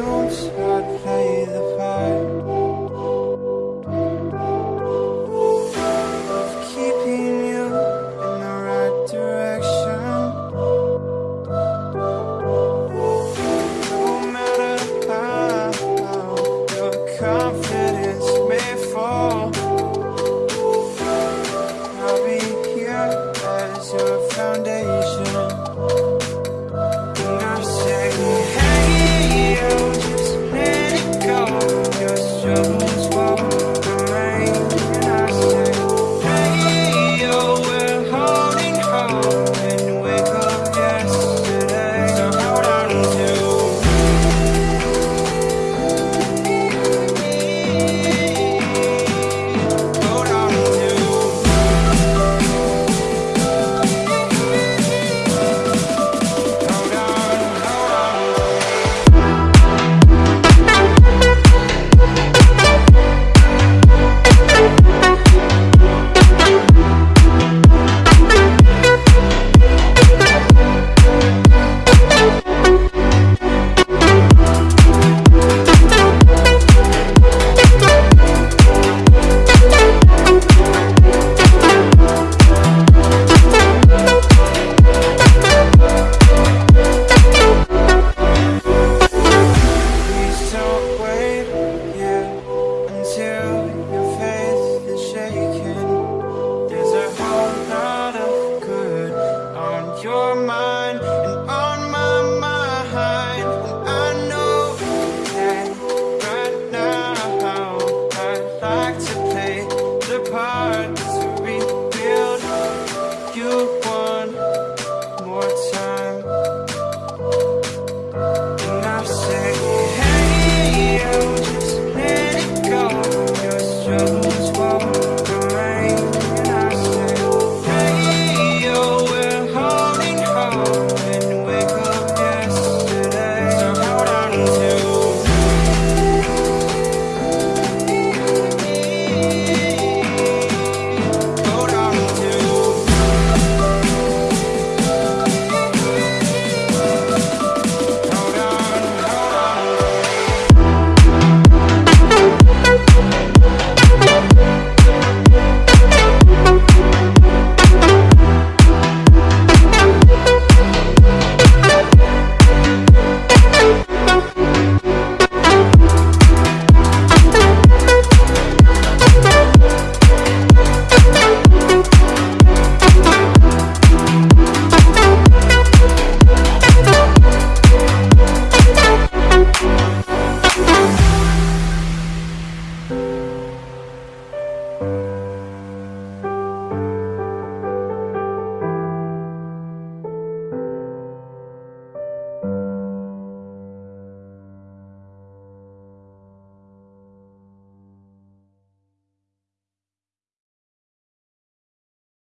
I'd Thank you.